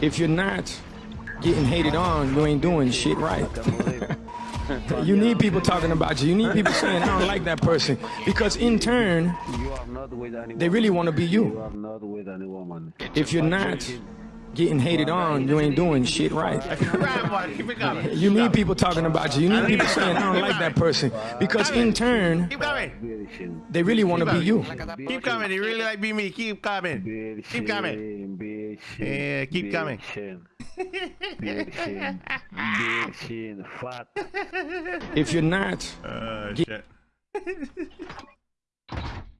If you're not getting hated on, you ain't doing shit right. you need people talking about you. You need people saying, I don't like that person. Because in turn, You are not with anyone. they really want to be You you. are not with any woman. If you're not getting hated on, you ain't doing shit right. Right, boy. Keep it coming. You need people talking about you. You need people saying, I don't like that person. Because in turn, Keep coming. Bitchin. they really want to be you. Keep coming. You really like be me. Keep coming. Keep coming. Yeah, keep coming. Bitchin. Bitchin. Bitchin. Fat. If you're not Uh, shit.